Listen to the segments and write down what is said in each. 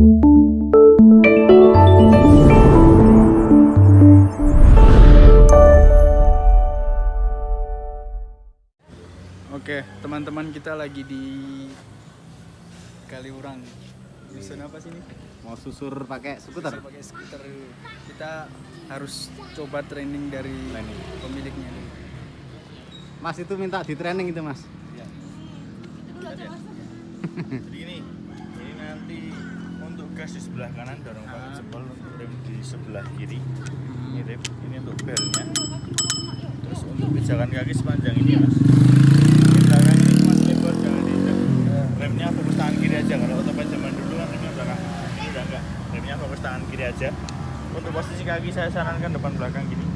Oke, teman-teman kita lagi di Kaliurang. Dusun apa sih ini? Mau susur pakai skuter? Bisa pakai skuter. Kita harus coba training dari Training. pemiliknya. Mas itu minta di training itu mas. Jadi ini, ini nanti gas di sebelah kanan dorong pakai jempol, untuk rem di sebelah kiri. Ini rem, ini untuk belnya. Terus untuk pijakan kaki sepanjang ini mas. Ini belakang ini masih lebar, jangan diinjak. Remnya fokus tangan kiri aja. Kalau otopet zaman dulu kan remnya belakang. Ini udah enggak. Remnya fokus tangan kiri aja. Untuk posisi kaki saya sarankan depan belakang gini.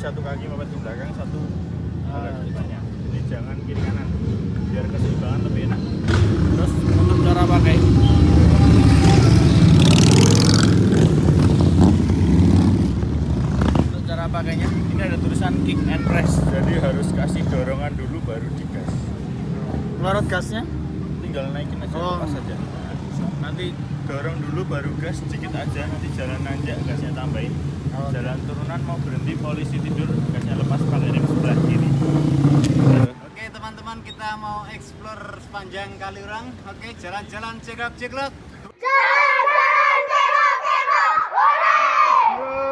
Satu kaki mepet ke belakang, satu depannya. Ini jangan kiri kanan. Biar keseimbangan lebih enak. Terus untuk cara pakai Untuk cara pakainya ini ada tulisan kick and press jadi harus kasih dorongan dulu baru digas pelorot gasnya tinggal naikin aja Oh. lepas aja nanti dorong dulu baru gas sedikit aja nanti jalan nanjak gasnya tambahin Oh. jalan turunan mau berhenti polisi tidur gasnya lepas pakai rem sebelah kiri Oke teman-teman kita mau explore sepanjang Kaliurang. Oke jalan-jalan ceklok ceklok.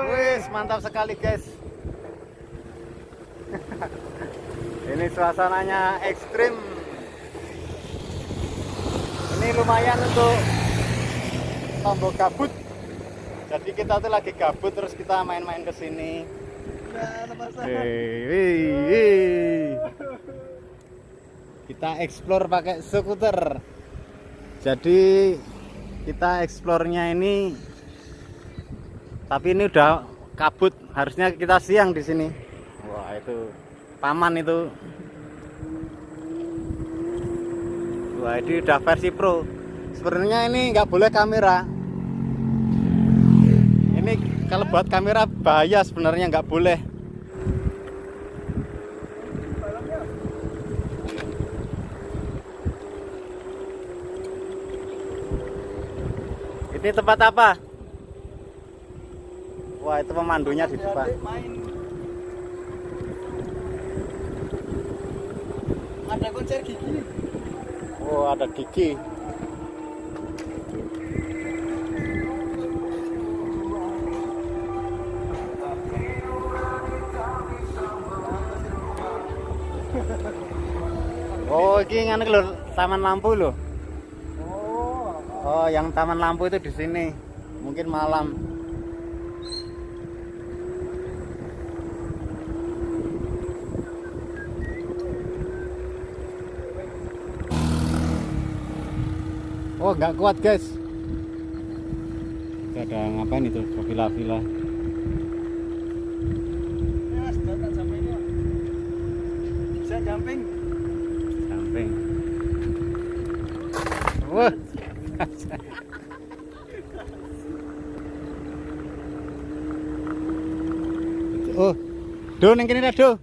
Wis mantap sekali guys. Ini suasananya ekstrim. Ini lumayan untuk tombol gabut. Jadi kita tuh lagi gabut terus kita main-main ke sini. Hei. Kita explore pakai skuter. Jadi kita eksplornya ini tapi ini udah kabut, harusnya kita siang di sini. Wah, itu paman itu. Wah, ini udah versi pro. Sebenarnya ini nggak boleh kamera. Ini kalau buat kamera bahaya sebenarnya nggak boleh. Ini tempat apa? Wah, itu pemandunya di depan. ada konser gigi nih Oh, ada gigi. Oh, ini ngene lho, Taman Lampu lho. oh Oh, yang Taman Lampu itu di sini. Mungkin malam. Oh, nggak kuat, guys. Itu ada ngapain itu? Villa-villa. ini bisa jumping Samping. Wah. oh, do neng kene do.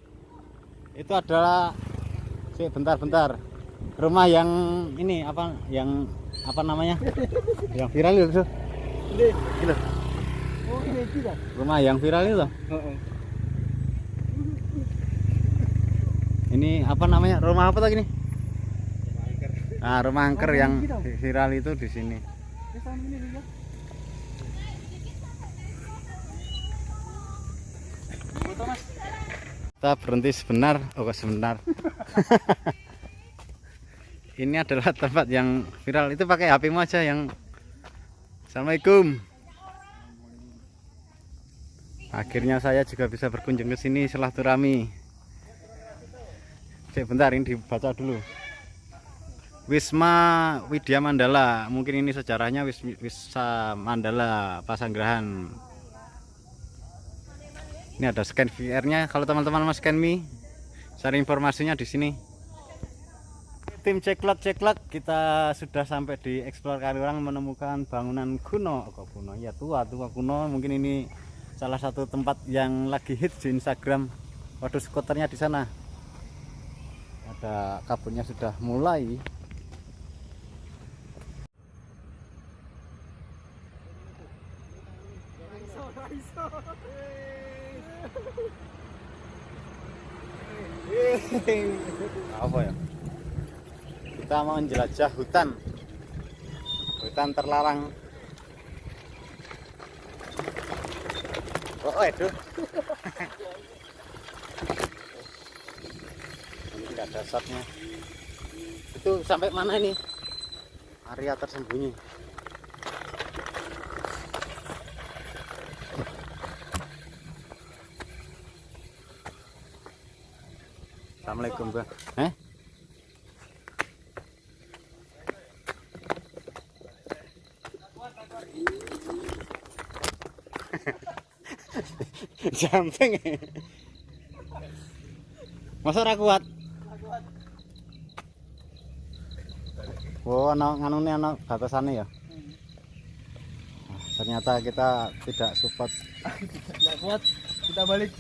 Itu adalah sih bentar-bentar. Rumah yang ini apa yang apa namanya? yang viral itu. ini Gitu. oh Rumah yang viral itu. Ini apa namanya? Rumah apa tadi ini? Nah, rumah angker Oh, yang viral itu di sini. Kita berhenti sebentar, oh kok sebentar. Ini adalah tempat yang viral. Itu pakai HP-mu aja yang Assalamualaikum. Akhirnya saya juga bisa berkunjung ke sini silaturahmi. Cek bentar ini dibaca dulu. Wisma Widya Mandala. Mungkin ini sejarahnya Wis Wisma Mandala Pasanggrahan. Ini ada scan VR-nya. Kalau teman-teman mau scan Mi, cari informasinya di sini. Tim ceklot ceklot kita sudah sampai di Explore Kaliurang menemukan bangunan kuno. Kok kuno? Ya tua, tua kuno. Mungkin ini salah satu tempat yang lagi hits di Instagram. Waduh, skuternya di sana. Ada kabutnya sudah mulai. apa ya kita mau menjelajah hutan. Hutan terlarang. Oh itu ini tidak ada asapnya. Itu sampai mana ini? Area tersembunyi. Assalamualaikum bang eh jumping. Masa ora kuat? Oh ana nganune ana batasane ya? Nah, ternyata kita tidak support. Enggak kuat, kita balik.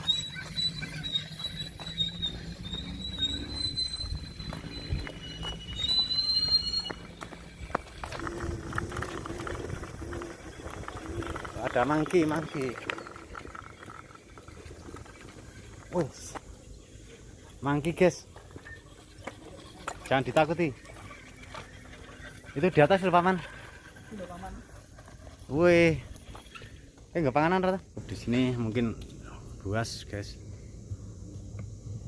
ada mangki mangki Wih, mangki guys. Jangan ditakuti. Itu di atas lho paman Udah paman. wih. Eh nggak panganan rata? Di sini mungkin buas guys.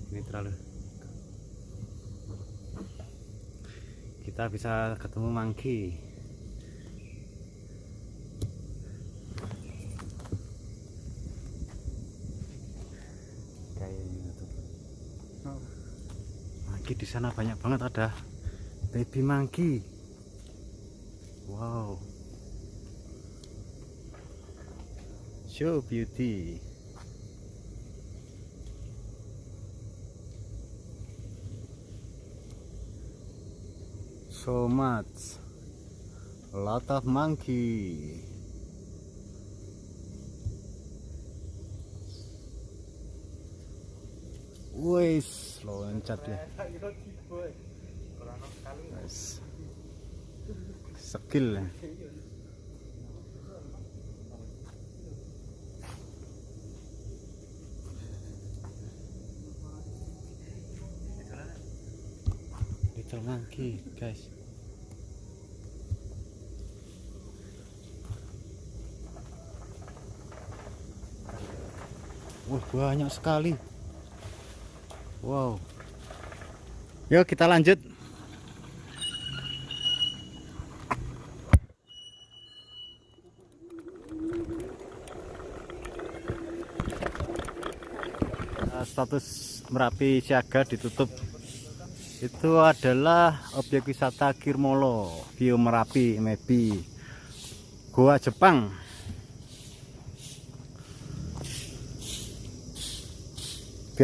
Ini terlalu. Kita bisa ketemu mangki mangki di sana banyak banget ada baby mangki wow. Show beauty. So much. A lot of monkey. Wis loncat ya. Wis. skill ya. Little monkey guys. Wah banyak sekali Wow. Yuk kita lanjut. Eh, Status Merapi siaga ditutup. Itu adalah objek wisata Kirmolo Bio Merapi maybe Goa Jepang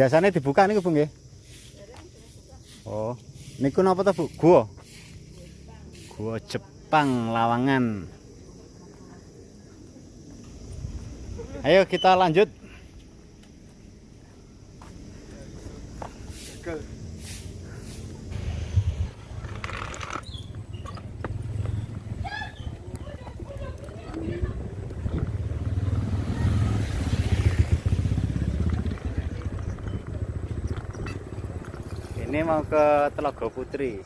biasanya dibuka nih Bu nggih? Oh niku napa to Bu? Goa Goa Jepang Lawangan. Ayo kita lanjut ini mau ke Telaga Putri.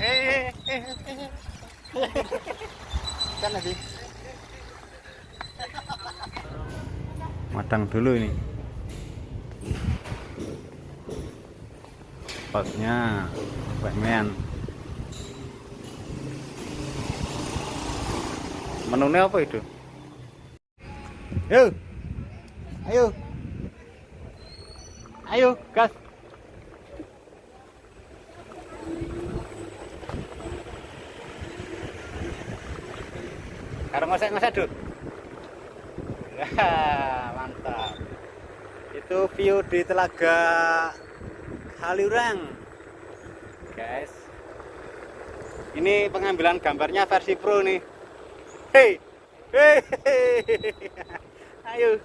Eh eh eh eh kan lagi madang dulu ini. Spotnya bakmian menunya apa itu? Yuk ayo. Ayo gas. Karo ngosek-ngosek, Dut. Wah, mantap. Itu view di Telaga Kaliurang. Guys. Ini pengambilan gambarnya versi pro nih. Hei, hei, ayo.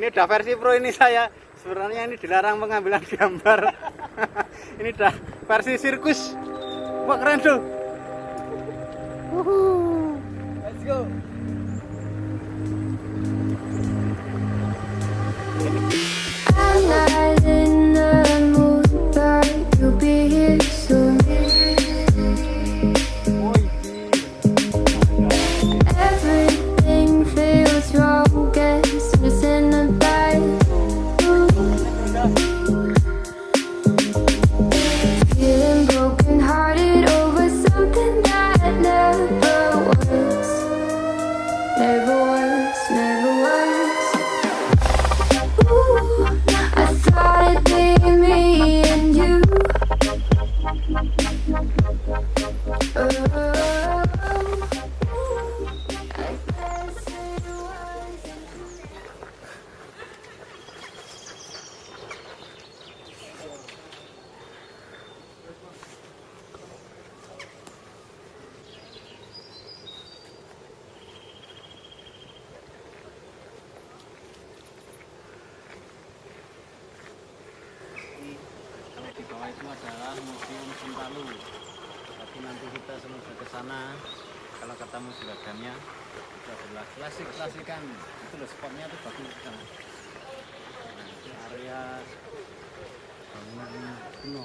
Ini udah versi pro ini saya. Sebenarnya ini dilarang pengambilan gambar. ini udah versi sirkus. Wah keren tuh. Wuhu. Let's go. Analyze it. Itu adalah Museum Sentalu. Tapi nanti kita semoga ke sana. Kalau ketemu juragannya, itu adalah klasik klasikan. Itu loh spotnya tuh bagus di sana. Nah, itu area bangunan kuno.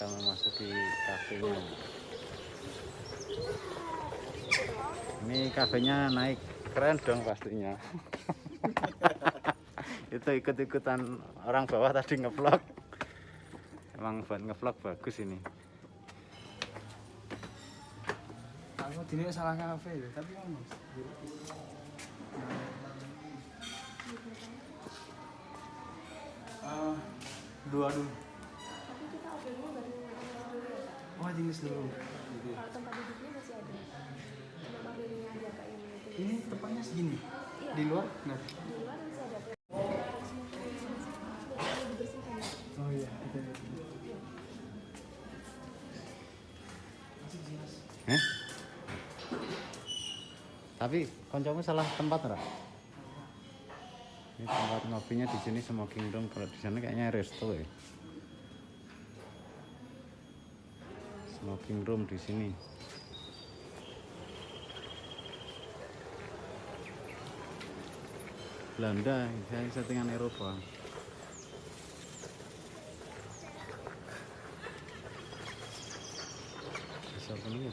Kita memasuki kafenya. Ini kafenya naik keren dong pastinya. itu ikut-ikutan orang bawah tadi ngevlog. Emang buat ngevlog bagus ini. Aku dini salah kafe tapi Ah, dua dulu. Oh, jenis dulu. Gitu ya. Kalau tempat duduknya masih ada. Cuma pilihnya aja kayak itu. Ini tepatnya segini. Di luar? Nah. Di luar masih ada. Oh iya, itu. itu. Hah? Tapi koncomu salah tempat ora? Ini tempat ngopinya di sini smoking room. Kalau di sana kayaknya resto ya. Smoking room di sini. Belanda, saya settingan Eropa. Besar ini ya.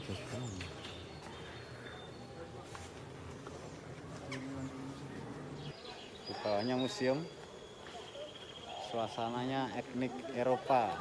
Di bawahnya museum. Suasananya etnik Eropa.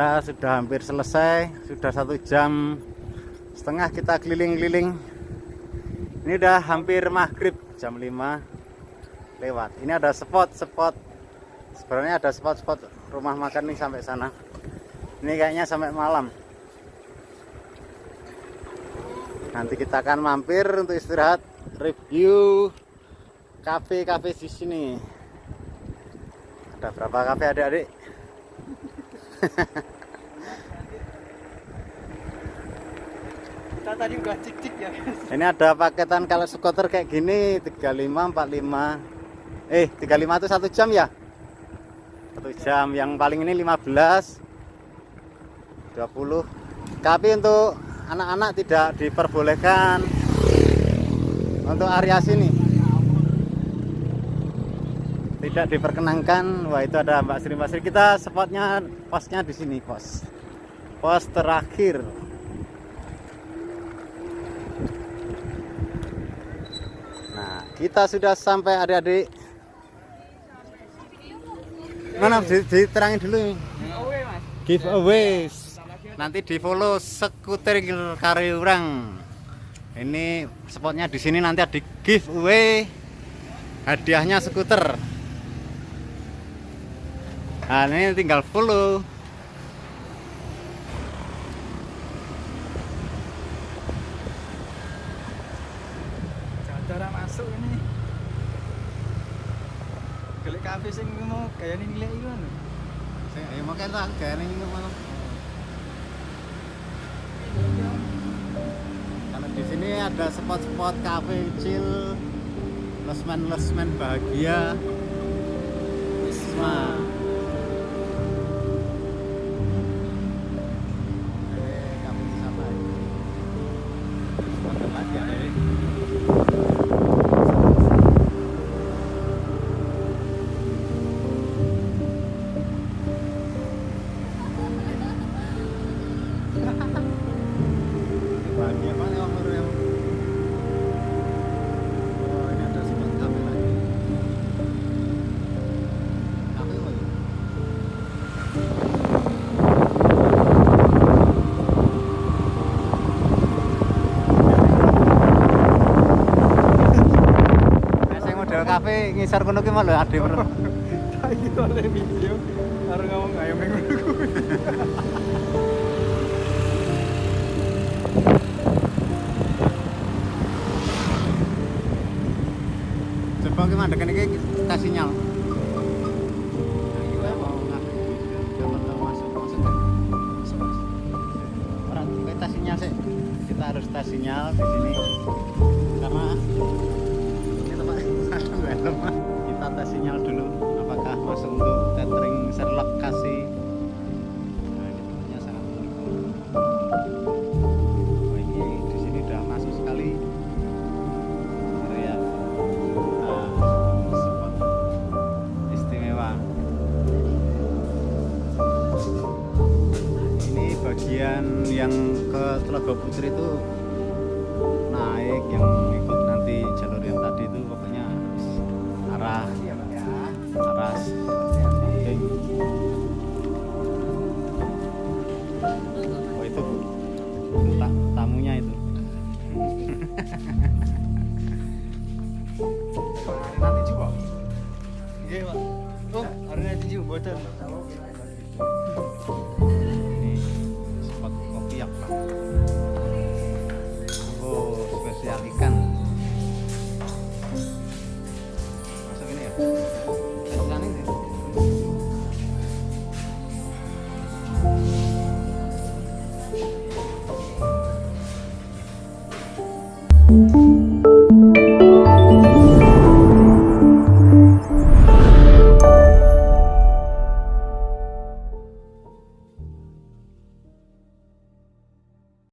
Kita sudah hampir selesai sudah satu jam setengah kita keliling-keliling. Ini udah hampir maghrib jam 5 lewat. Ini ada spot-spot sebenarnya ada spot-spot rumah makan nih sampai sana. Ini kayaknya sampai malam. Nanti kita akan mampir untuk istirahat review kafe-kafe di sini. Ada berapa kafe adik-adik Kita tadi udah cik-cik ya. ini ada paketan kalau skuter kayak gini 35 45 eh 35 itu satu jam ya? Satu jam yang paling ini 15 20 tapi untuk anak-anak tidak diperbolehkan untuk area sini. Tidak diperkenankan. Wah itu ada Mbak Sri. Mbak Sri kita spotnya posnya di sini pos. Pos terakhir nah kita sudah sampai adik-adik. Mana di- diterangin dulu. Giveaways nanti di follow sekuter Kariurang ini spotnya di sini nanti ada giveaway hadiahnya skuter. Nah ini tinggal follow Cara masuk ini. Gelek kafe sing mau kayak ini nilai itu kan. ya makanya tak kayak ini malah karena di sini ada spot-spot cafe kecil lesman-lesman bahagia. Isma kafe ngisar kono ki malah ade bro. Tadi kita oleh video. Harus ngomong minggu dulu. Coba ki mandek iki. Kita sinyal. Kita harus tes sinyal di sini Oh, hari nanti